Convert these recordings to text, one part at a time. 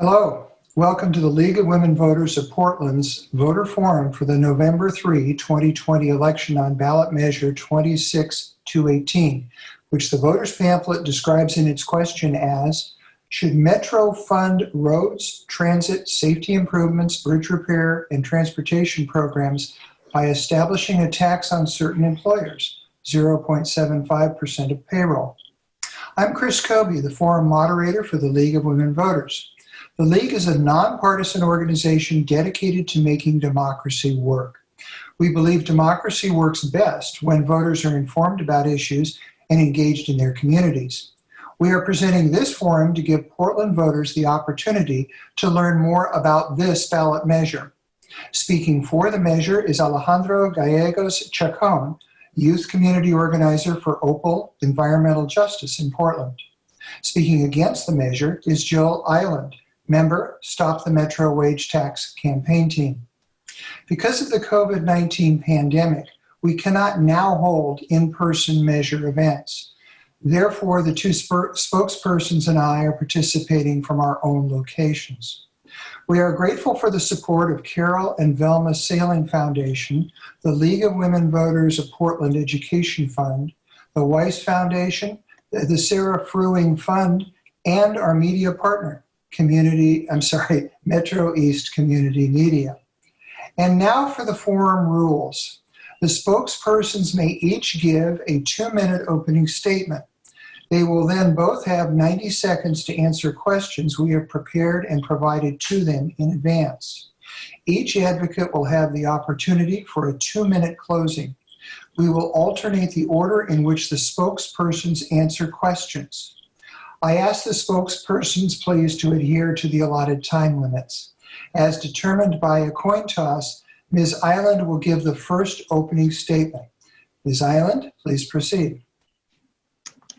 Hello, welcome to the League of Women Voters of Portland's voter forum for the November 3, 2020 election on ballot measure 26218, which the voters pamphlet describes in its question as, should Metro fund roads, transit, safety improvements, bridge repair, and transportation programs by establishing a tax on certain employers, 0.75% of payroll? I'm Chris Kobe, the forum moderator for the League of Women Voters. The League is a nonpartisan organization dedicated to making democracy work. We believe democracy works best when voters are informed about issues and engaged in their communities. We are presenting this forum to give Portland voters the opportunity to learn more about this ballot measure. Speaking for the measure is Alejandro Gallegos Chacon, Youth Community Organizer for Opal Environmental Justice in Portland. Speaking against the measure is Jill Eiland, member, Stop the Metro Wage Tax campaign team. Because of the COVID-19 pandemic, we cannot now hold in-person measure events. Therefore, the two spokespersons and I are participating from our own locations. We are grateful for the support of Carol and Velma Sailing Foundation, the League of Women Voters of Portland Education Fund, the Weiss Foundation, the Sarah Fruing Fund, and our media partner, Community, I'm sorry, Metro East Community Media. And now for the forum rules. The spokespersons may each give a two-minute opening statement. They will then both have 90 seconds to answer questions we have prepared and provided to them in advance. Each advocate will have the opportunity for a two-minute closing. We will alternate the order in which the spokespersons answer questions. I ask the spokespersons please to adhere to the allotted time limits. As determined by a coin toss, Ms. Eiland will give the first opening statement. Ms. Eiland, please proceed.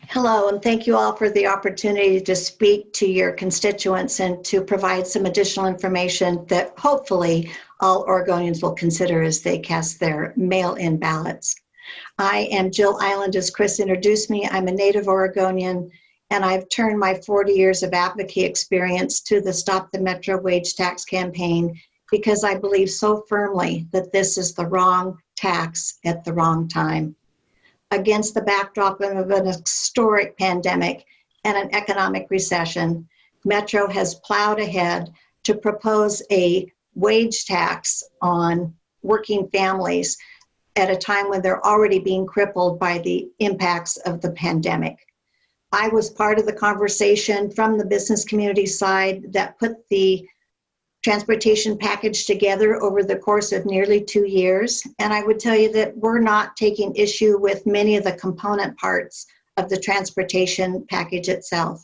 Hello, and thank you all for the opportunity to speak to your constituents and to provide some additional information that hopefully all Oregonians will consider as they cast their mail-in ballots. I am Jill Eiland, as Chris introduced me. I'm a native Oregonian, and I've turned my 40 years of advocacy experience to the Stop the Metro Wage Tax campaign because I believe so firmly that this is the wrong tax at the wrong time against the backdrop of an historic pandemic and an economic recession, Metro has plowed ahead to propose a wage tax on working families at a time when they're already being crippled by the impacts of the pandemic. I was part of the conversation from the business community side that put the transportation package together over the course of nearly two years. And I would tell you that we're not taking issue with many of the component parts of the transportation package itself.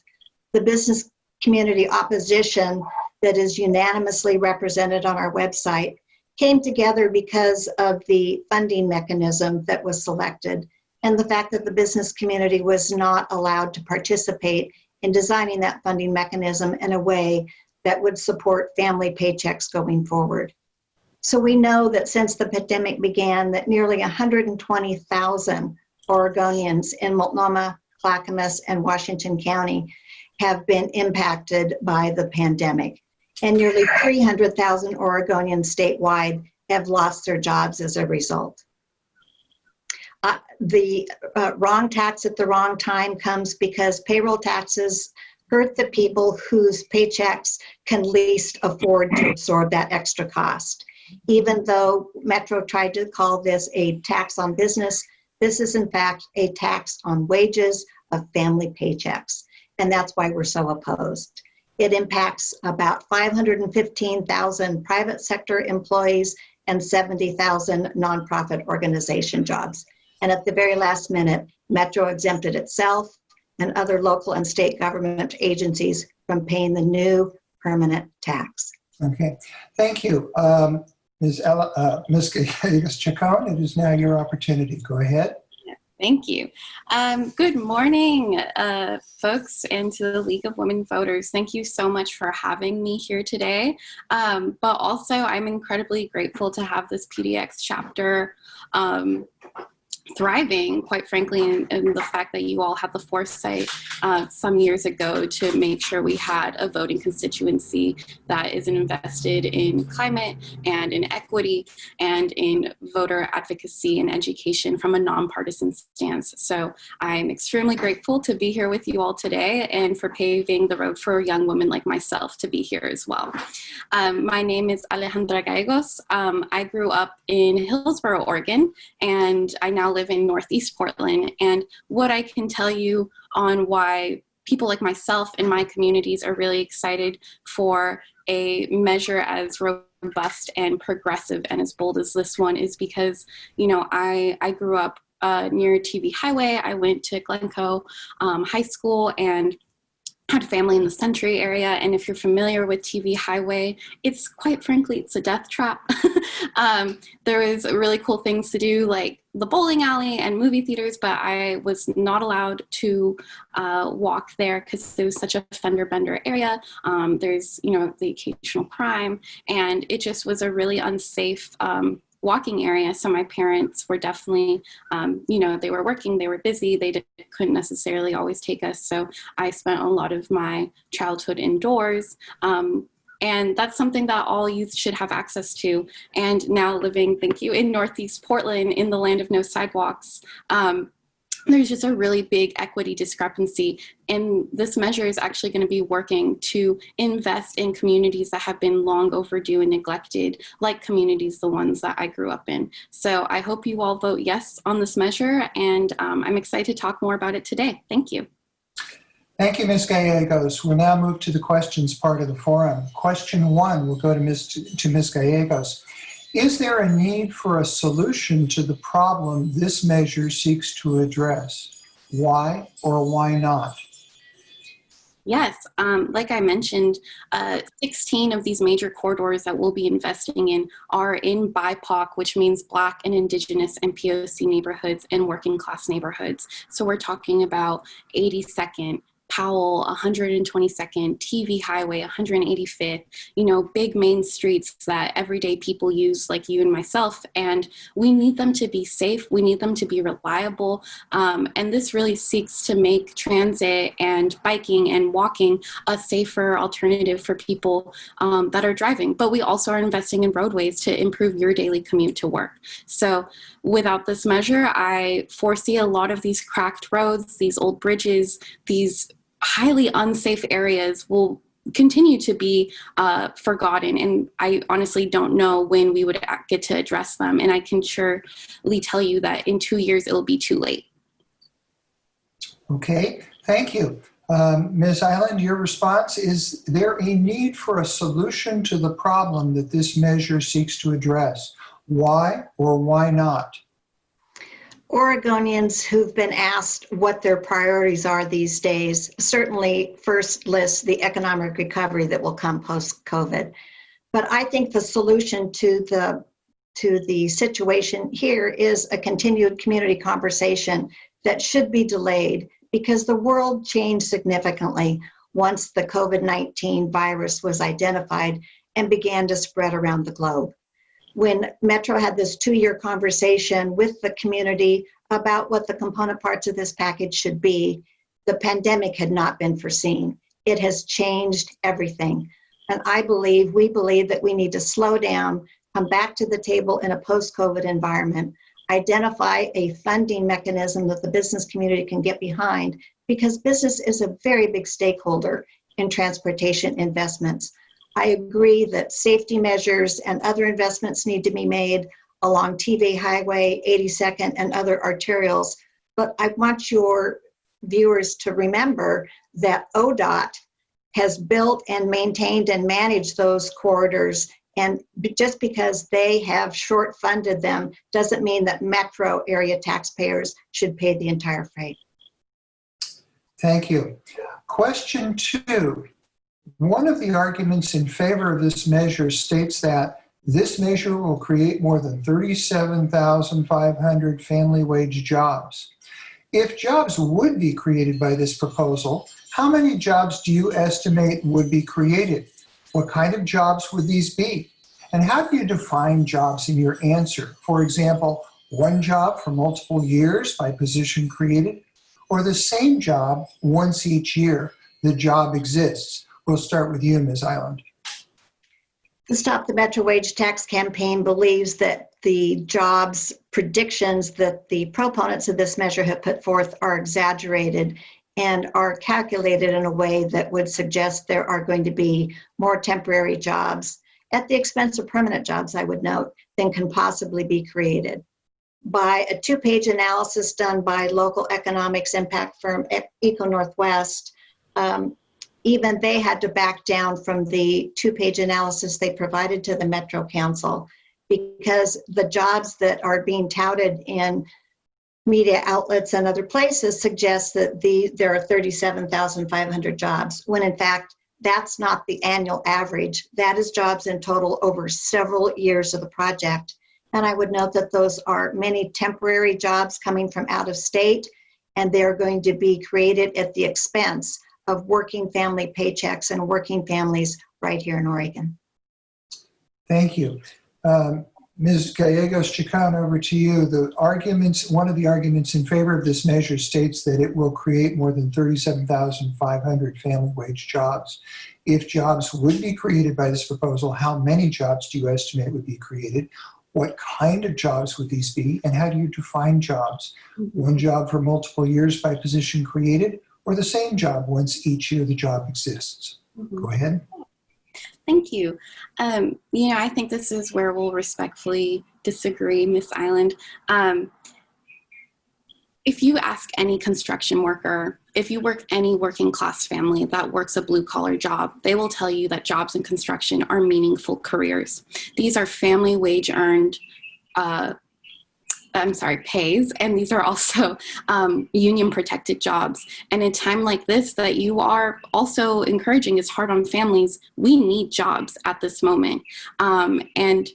The business community opposition that is unanimously represented on our website came together because of the funding mechanism that was selected and the fact that the business community was not allowed to participate in designing that funding mechanism in a way that would support family paychecks going forward. So we know that since the pandemic began that nearly 120,000 Oregonians in Multnomah, Clackamas, and Washington County have been impacted by the pandemic. And nearly 300,000 Oregonians statewide have lost their jobs as a result. Uh, the uh, wrong tax at the wrong time comes because payroll taxes hurt the people whose paychecks can least afford to absorb that extra cost. Even though Metro tried to call this a tax on business, this is in fact a tax on wages of family paychecks. And that's why we're so opposed. It impacts about 515,000 private sector employees and 70,000 nonprofit organization jobs. And at the very last minute, Metro exempted itself and other local and state government agencies from paying the new permanent tax. Okay, thank you. Um, Ms. Ella, uh, Ms. Chacon, it is now your opportunity. Go ahead. Thank you. Um, good morning, uh, folks, and to the League of Women Voters. Thank you so much for having me here today. Um, but also, I'm incredibly grateful to have this PDX chapter um, thriving, quite frankly, in, in, the fact that you all had the foresight uh, some years ago to make sure we had a voting constituency that is invested in climate and in equity and in voter advocacy and education from a nonpartisan stance. So I'm extremely grateful to be here with you all today and for paving the road for young women like myself to be here as well. Um, my name is Alejandra Gallegos. Um, I grew up in Hillsboro, Oregon, and I now live in Northeast Portland. And what I can tell you on why people like myself in my communities are really excited for a measure as robust and progressive and as bold as this one is because, you know, I, I grew up uh, near TV Highway. I went to Glencoe um, High School and had family in the Century area, and if you're familiar with TV Highway, it's quite frankly, it's a death trap. um, there was really cool things to do, like the bowling alley and movie theaters, but I was not allowed to uh, walk there because it was such a fender bender area. Um, there's, you know, the occasional crime, and it just was a really unsafe um, walking area. So my parents were definitely, um, you know, they were working, they were busy, they did, couldn't necessarily always take us. So I spent a lot of my childhood indoors. Um, and that's something that all youth should have access to. And now living, thank you, in Northeast Portland, in the land of no sidewalks, um, there's just a really big equity discrepancy and this measure is actually going to be working to invest in communities that have been long overdue and neglected like communities the ones that I grew up in so I hope you all vote yes on this measure and um, I'm excited to talk more about it today thank you Thank you, Ms. Gallegos. We'll now move to the questions part of the forum. Question one will go to Ms. to Ms. Gallegos. Is there a need for a solution to the problem this measure seeks to address? Why or why not? Yes, um, like I mentioned, uh, 16 of these major corridors that we'll be investing in are in BIPOC, which means Black and Indigenous and POC neighborhoods and working class neighborhoods. So we're talking about 82nd, Powell, 122nd, TV Highway, 185th, you know, big main streets that everyday people use like you and myself. And we need them to be safe. We need them to be reliable. Um, and this really seeks to make transit and biking and walking a safer alternative for people um, that are driving. But we also are investing in roadways to improve your daily commute to work. So without this measure, I foresee a lot of these cracked roads, these old bridges, these highly unsafe areas will continue to be uh, forgotten and I honestly don't know when we would get to address them and I can surely tell you that in two years it'll be too late. Okay, thank you. Um, Ms. Eiland, your response, is there a need for a solution to the problem that this measure seeks to address? Why or why not? Oregonians who've been asked what their priorities are these days certainly first list the economic recovery that will come post-COVID. But I think the solution to the to the situation here is a continued community conversation that should be delayed because the world changed significantly once the COVID-19 virus was identified and began to spread around the globe when Metro had this two-year conversation with the community about what the component parts of this package should be, the pandemic had not been foreseen. It has changed everything. And I believe, we believe that we need to slow down, come back to the table in a post-COVID environment, identify a funding mechanism that the business community can get behind because business is a very big stakeholder in transportation investments. I agree that safety measures and other investments need to be made along TV Highway, 82nd, and other arterials. But I want your viewers to remember that ODOT has built and maintained and managed those corridors. And just because they have short funded them doesn't mean that metro area taxpayers should pay the entire freight. Thank you. Question two, one of the arguments in favor of this measure states that this measure will create more than 37,500 family wage jobs. If jobs would be created by this proposal, how many jobs do you estimate would be created? What kind of jobs would these be? And how do you define jobs in your answer? For example, one job for multiple years by position created, or the same job once each year the job exists? We'll start with you, Ms. Eiland. The Stop the Metro Wage Tax campaign believes that the jobs predictions that the proponents of this measure have put forth are exaggerated and are calculated in a way that would suggest there are going to be more temporary jobs at the expense of permanent jobs, I would note, than can possibly be created. By a two-page analysis done by local economics impact firm Eco Northwest, um, even they had to back down from the two-page analysis they provided to the Metro Council because the jobs that are being touted in media outlets and other places suggest that the there are 37,500 jobs when in fact that's not the annual average. That is jobs in total over several years of the project. And I would note that those are many temporary jobs coming from out of state and they're going to be created at the expense of working family paychecks and working families right here in Oregon. Thank you. Um, Ms. Gallegos Chacon, over to you. The arguments, one of the arguments in favor of this measure states that it will create more than 37,500 family wage jobs. If jobs would be created by this proposal, how many jobs do you estimate would be created? What kind of jobs would these be? And how do you define jobs? One job for multiple years by position created or the same job once each year the job exists? Go ahead. Thank you. Um, you know, I think this is where we'll respectfully disagree, Miss Eiland. Um, if you ask any construction worker, if you work any working class family that works a blue collar job, they will tell you that jobs in construction are meaningful careers. These are family wage earned uh, I'm sorry, pays, and these are also um, union protected jobs. And in a time like this that you are also encouraging is hard on families, we need jobs at this moment. Um, and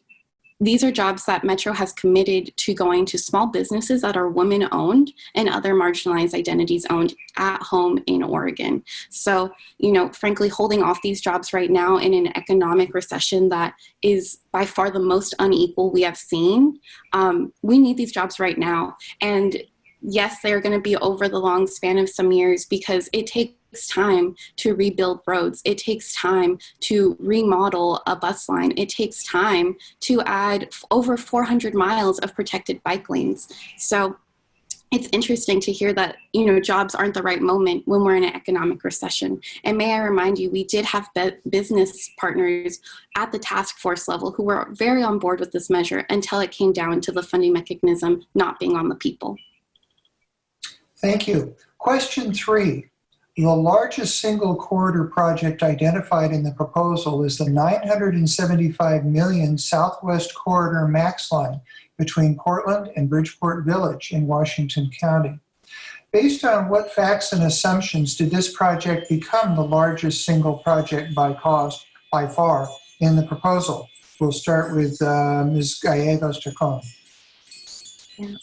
these are jobs that Metro has committed to going to small businesses that are women owned and other marginalized identities owned at home in Oregon. So, you know, frankly, holding off these jobs right now in an economic recession that is by far the most unequal we have seen, um, we need these jobs right now. And yes, they're going to be over the long span of some years because it takes time to rebuild roads. It takes time to remodel a bus line. It takes time to add over 400 miles of protected bike lanes. So it's interesting to hear that you know jobs aren't the right moment when we're in an economic recession and may i remind you we did have business partners at the task force level who were very on board with this measure until it came down to the funding mechanism not being on the people Thank you. Question three. The largest single corridor project identified in the proposal is the 975 million Southwest Corridor Max Line between Portland and Bridgeport Village in Washington County. Based on what facts and assumptions did this project become the largest single project by cost by far in the proposal? We'll start with uh, Ms. Gallegos Chacon. Yeah.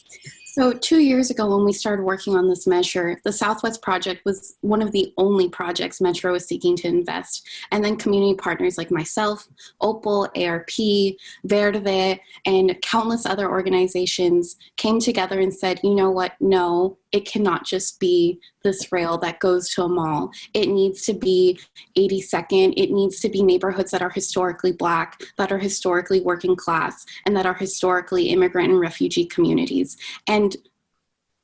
So two years ago when we started working on this measure, the Southwest Project was one of the only projects Metro was seeking to invest. And then community partners like myself, Opal, ARP, Verde, and countless other organizations came together and said, you know what, no, it cannot just be this rail that goes to a mall. It needs to be 82nd. It needs to be neighborhoods that are historically black, that are historically working class, and that are historically immigrant and refugee communities. And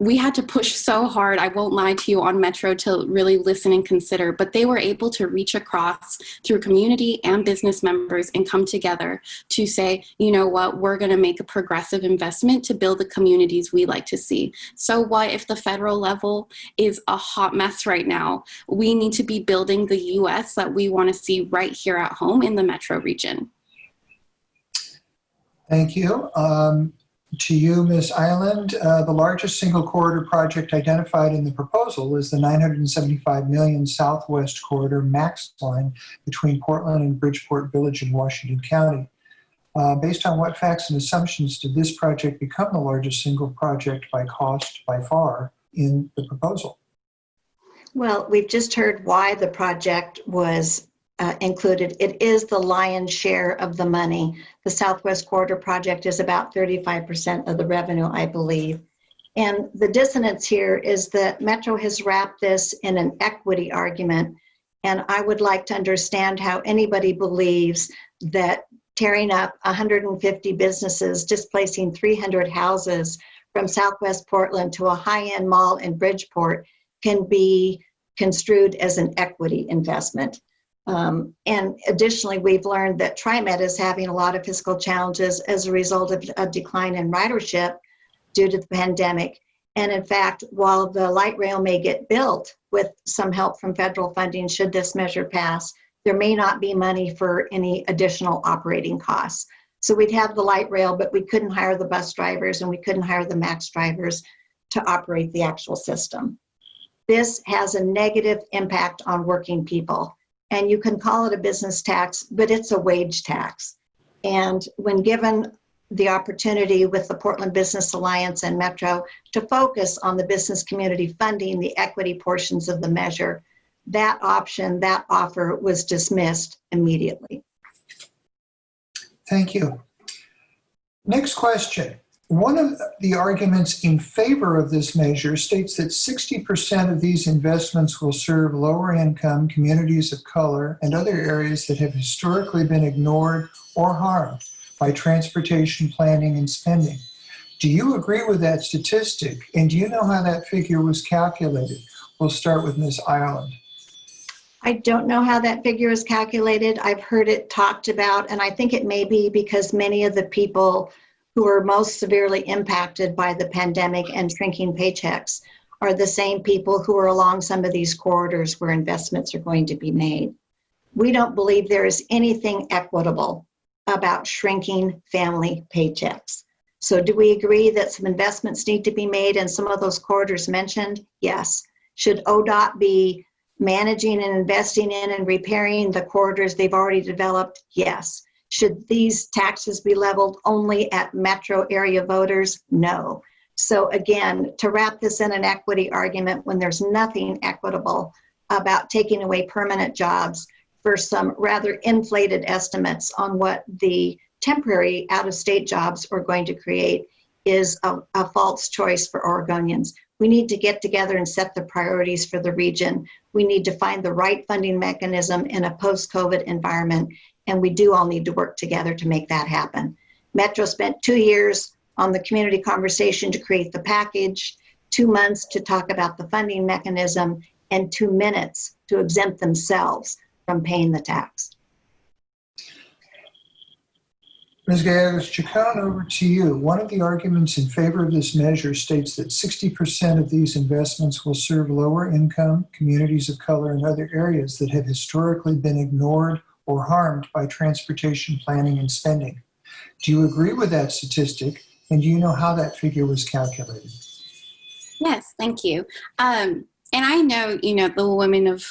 we had to push so hard, I won't lie to you, on Metro to really listen and consider, but they were able to reach across through community and business members and come together to say, you know what, we're gonna make a progressive investment to build the communities we like to see. So what if the federal level is a hot mess right now? We need to be building the US that we wanna see right here at home in the Metro region. Thank you. Um, to you, Ms. Eiland, uh, the largest single corridor project identified in the proposal is the 975 million Southwest Corridor Max Line between Portland and Bridgeport Village in Washington County. Uh, based on what facts and assumptions did this project become the largest single project by cost by far in the proposal? Well, we've just heard why the project was uh, included. It is the lion's share of the money. The Southwest Corridor Project is about 35% of the revenue, I believe. And the dissonance here is that Metro has wrapped this in an equity argument. And I would like to understand how anybody believes that tearing up 150 businesses, displacing 300 houses from Southwest Portland to a high-end mall in Bridgeport can be construed as an equity investment. Um, and additionally, we've learned that TriMet is having a lot of fiscal challenges as a result of a decline in ridership due to the pandemic. And in fact, while the light rail may get built with some help from federal funding, should this measure pass, there may not be money for any additional operating costs. So we'd have the light rail, but we couldn't hire the bus drivers and we couldn't hire the MAX drivers to operate the actual system. This has a negative impact on working people. And you can call it a business tax, but it's a wage tax. And when given the opportunity with the Portland Business Alliance and Metro to focus on the business community funding the equity portions of the measure, that option, that offer was dismissed immediately. Thank you. Next question. One of the arguments in favor of this measure states that 60% of these investments will serve lower income communities of color and other areas that have historically been ignored or harmed by transportation planning and spending. Do you agree with that statistic? And do you know how that figure was calculated? We'll start with Ms. Ireland. I don't know how that figure is calculated. I've heard it talked about, and I think it may be because many of the people who are most severely impacted by the pandemic and shrinking paychecks are the same people who are along some of these corridors where investments are going to be made. We don't believe there is anything equitable about shrinking family paychecks. So do we agree that some investments need to be made in some of those corridors mentioned? Yes. Should ODOT be managing and investing in and repairing the corridors they've already developed? Yes. Should these taxes be leveled only at metro area voters? No. So again, to wrap this in an equity argument when there's nothing equitable about taking away permanent jobs for some rather inflated estimates on what the temporary out-of-state jobs are going to create is a, a false choice for Oregonians. We need to get together and set the priorities for the region. We need to find the right funding mechanism in a post-COVID environment, and we do all need to work together to make that happen. Metro spent two years on the community conversation to create the package, two months to talk about the funding mechanism, and two minutes to exempt themselves from paying the tax. Ms. Gallegos Chacon, over to you. One of the arguments in favor of this measure states that 60% of these investments will serve lower income, communities of color, and other areas that have historically been ignored or harmed by transportation planning and spending. Do you agree with that statistic? And do you know how that figure was calculated? Yes, thank you. Um, and I know, you know, the women of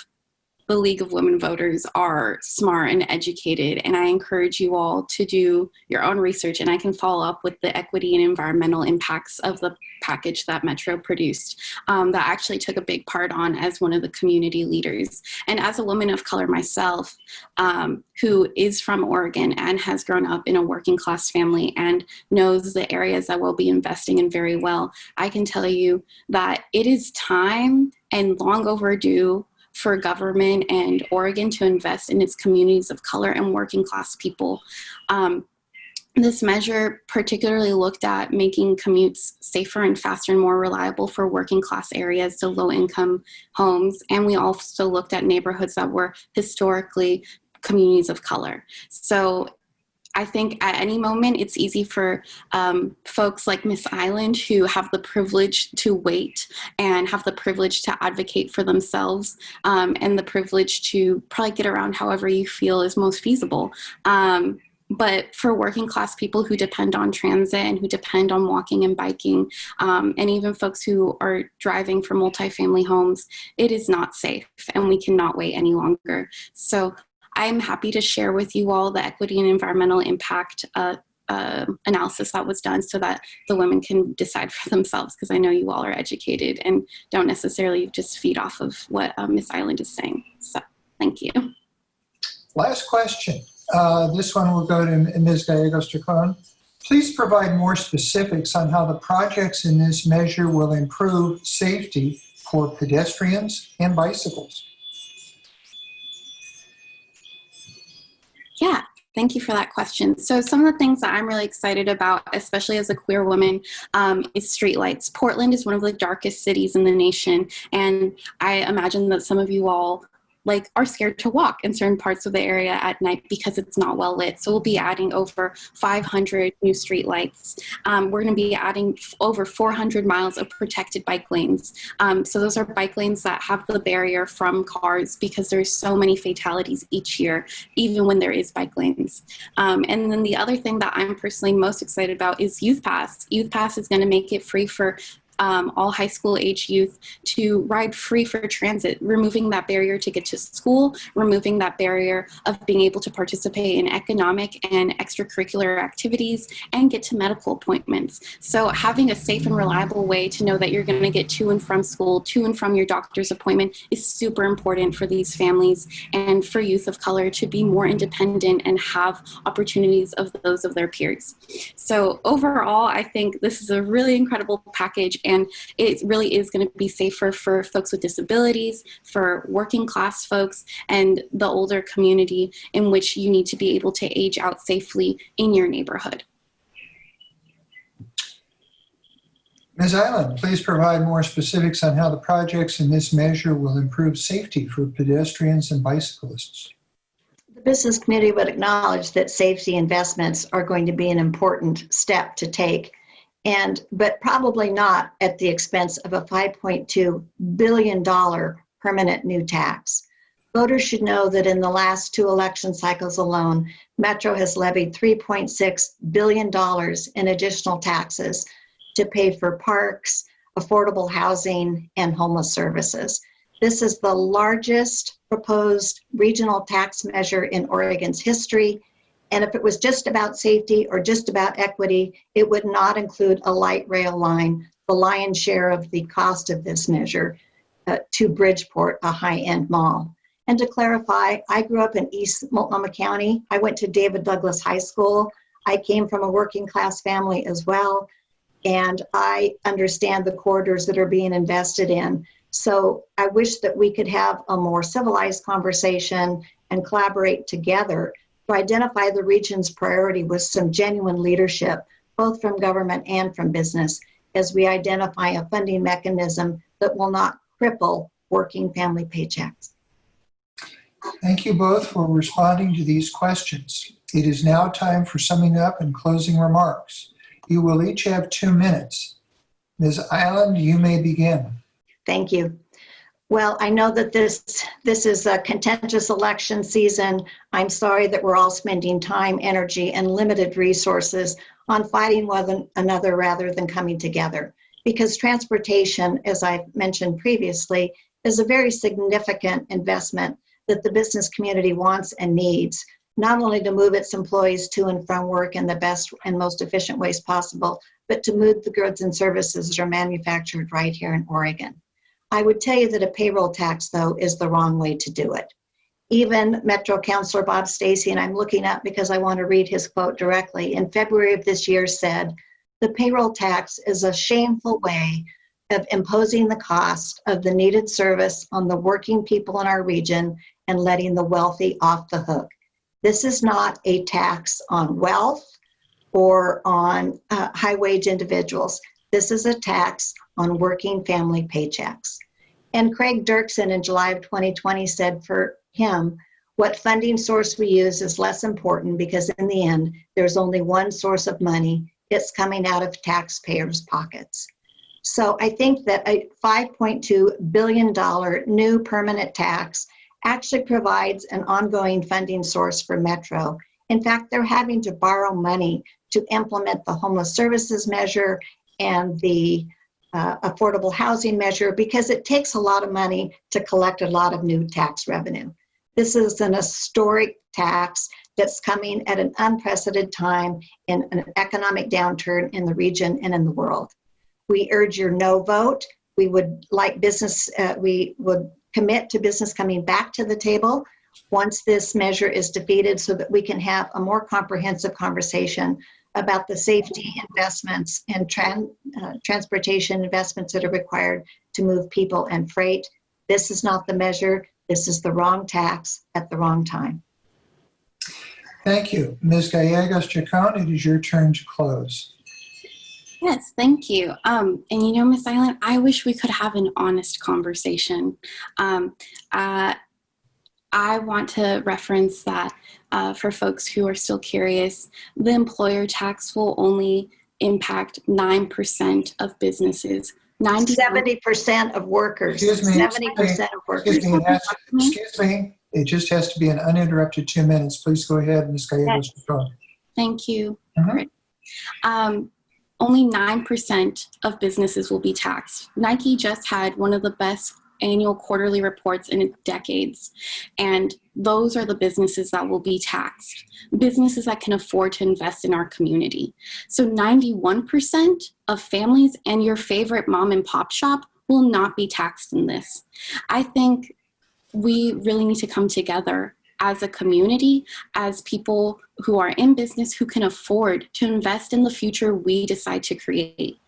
the League of Women Voters are smart and educated, and I encourage you all to do your own research, and I can follow up with the equity and environmental impacts of the package that Metro produced um, that actually took a big part on as one of the community leaders. And as a woman of color myself, um, who is from Oregon and has grown up in a working class family and knows the areas that we'll be investing in very well, I can tell you that it is time and long overdue for government and Oregon to invest in its communities of color and working class people. Um, this measure particularly looked at making commutes safer and faster and more reliable for working class areas to low income homes. And we also looked at neighborhoods that were historically communities of color. So I think at any moment it's easy for um, folks like Miss Eiland who have the privilege to wait and have the privilege to advocate for themselves um, and the privilege to probably get around however you feel is most feasible. Um, but for working class people who depend on transit and who depend on walking and biking, um, and even folks who are driving for multifamily homes, it is not safe and we cannot wait any longer. So I'm happy to share with you all the equity and environmental impact uh, uh, analysis that was done so that the women can decide for themselves because I know you all are educated and don't necessarily just feed off of what uh, Miss Eiland is saying. So thank you. Last question. Uh, This one will go to Ms. Gallegos Chacon. Please provide more specifics on how the projects in this measure will improve safety for pedestrians and bicycles. Yeah, thank you for that question. So some of the things that I'm really excited about, especially as a queer woman, um, is streetlights. Portland is one of the darkest cities in the nation, and I imagine that some of you all like are scared to walk in certain parts of the area at night because it's not well lit. So we'll be adding over 500 new streetlights. Um, we're going to be adding over 400 miles of protected bike lanes. Um, so those are bike lanes that have the barrier from cars because there's so many fatalities each year, even when there is bike lanes. Um, and then the other thing that I'm personally most excited about is Youth Pass. Youth Pass is going to make it free for um, all high school age youth to ride free for transit, removing that barrier to get to school, removing that barrier of being able to participate in economic and extracurricular activities and get to medical appointments. So having a safe and reliable way to know that you're going to get to and from school, to and from your doctor's appointment is super important for these families and for youth of color to be more independent and have opportunities of those of their peers. So overall, I think this is a really incredible package and it really is going to be safer for folks with disabilities, for working class folks, and the older community in which you need to be able to age out safely in your neighborhood. Ms. Eiland, please provide more specifics on how the projects in this measure will improve safety for pedestrians and bicyclists. The business community would acknowledge that safety investments are going to be an important step to take, and but probably not at the expense of a 5.2 billion dollar permanent new tax. Voters should know that in the last two election cycles alone, Metro has levied 3.6 billion dollars in additional taxes to pay for parks, affordable housing, and homeless services. This is the largest proposed regional tax measure in Oregon's history. And if it was just about safety or just about equity, it would not include a light rail line, the lion's share of the cost of this measure, uh, to Bridgeport, a high end mall. And to clarify, I grew up in East Multnomah County. I went to David Douglas High School. I came from a working class family as well and I understand the corridors that are being invested in. So I wish that we could have a more civilized conversation and collaborate together to identify the region's priority with some genuine leadership, both from government and from business, as we identify a funding mechanism that will not cripple working family paychecks. Thank you both for responding to these questions. It is now time for summing up and closing remarks. You will each have two minutes. Ms. Eiland, you may begin. Thank you. Well, I know that this this is a contentious election season. I'm sorry that we're all spending time, energy, and limited resources on fighting one another rather than coming together. Because transportation, as I mentioned previously, is a very significant investment that the business community wants and needs not only to move its employees to and from work in the best and most efficient ways possible, but to move the goods and services that are manufactured right here in Oregon. I would tell you that a payroll tax, though, is the wrong way to do it. Even Metro Councilor Bob Stacey, and I'm looking up because I want to read his quote directly, in February of this year said, the payroll tax is a shameful way of imposing the cost of the needed service on the working people in our region and letting the wealthy off the hook. This is not a tax on wealth or on uh, high wage individuals. This is a tax on working family paychecks. And Craig Dirksen in July of 2020 said for him, what funding source we use is less important because in the end, there's only one source of money. It's coming out of taxpayers' pockets. So I think that a $5.2 billion new permanent tax actually provides an ongoing funding source for Metro. In fact, they're having to borrow money to implement the homeless services measure and the uh, affordable housing measure because it takes a lot of money to collect a lot of new tax revenue. This is an historic tax that's coming at an unprecedented time in an economic downturn in the region and in the world. We urge your no vote. We would like business, uh, we would commit to business coming back to the table once this measure is defeated so that we can have a more comprehensive conversation about the safety investments and tran- uh, transportation investments that are required to move people and freight. This is not the measure. This is the wrong tax at the wrong time. Thank you. Ms. Gallegos Chacon, it is your turn to close. Yes, thank you. Um, and you know, Miss Eiland, I wish we could have an honest conversation. Um, uh, I want to reference that uh, for folks who are still curious, the employer tax will only impact 9% of businesses. 90 Seventy percent of workers, Excuse me, seventy percent of workers. Excuse me, it has- excuse me, it just has to be an uninterrupted two minutes. Please go ahead, Ms. Gallegos Chacon. Thank you. Mhm. Great. Um, only 9% of businesses will be taxed. Nike just had one of the best annual quarterly reports in decades. And those are the businesses that will be taxed, businesses that can afford to invest in our community. So 91% of families and your favorite mom and pop shop will not be taxed in this. I think we really need to come together as a community, as people who are in business who can afford to invest in the future we decide to create.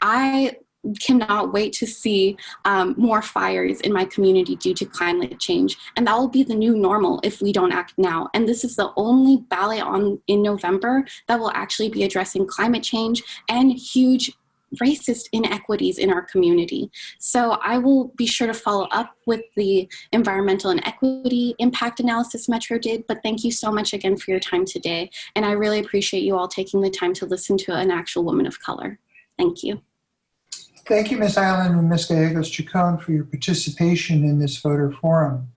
I cannot wait to see um, more fires in my community due to climate change. And that will be the new normal if we don't act now. And this is the only ballot on in november that will actually be addressing climate change and huge racist inequities in our community. So i will be sure to follow up with the environmental and equity impact analysis metro did but thank you so much again for your time today. And i really appreciate you all taking the time to listen to an actual woman of color. Thank you Thank you, Ms. Eiland and Ms. Gallegos Chacon, for your participation in this voter forum.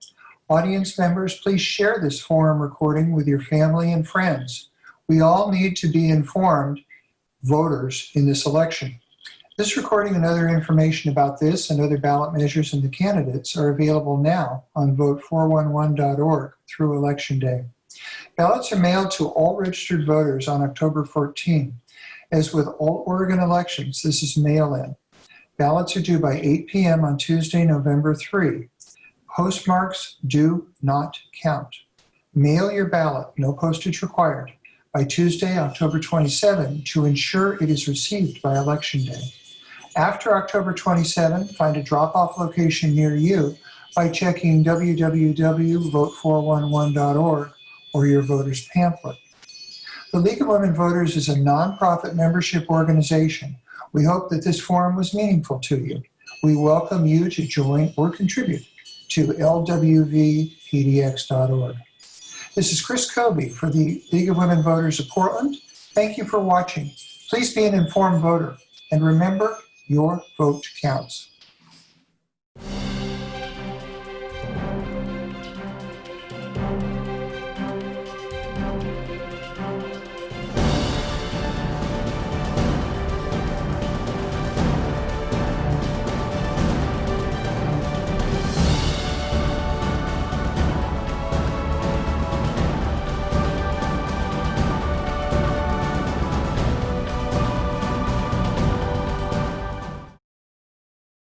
Audience members, please share this forum recording with your family and friends. We all need to be informed voters in this election. This recording and other information about this and other ballot measures and the candidates are available now on vote411.org through Election Day. Ballots are mailed to all registered voters on October 14. As with all Oregon elections, this is mail-in. Ballots are due by 8 p.m. on Tuesday, November 3. Postmarks do not count. Mail your ballot, no postage required, by Tuesday, October 27 to ensure it is received by Election Day. After October 27, find a drop-off location near you by checking www.vote411.org or your voter's pamphlet. The League of Women Voters is a nonprofit membership organization we hope that this forum was meaningful to you. We welcome you to join or contribute to lwvpdx.org. This is Chris Kobe for the League of Women Voters of Portland. Thank you for watching. Please be an informed voter and remember your vote counts.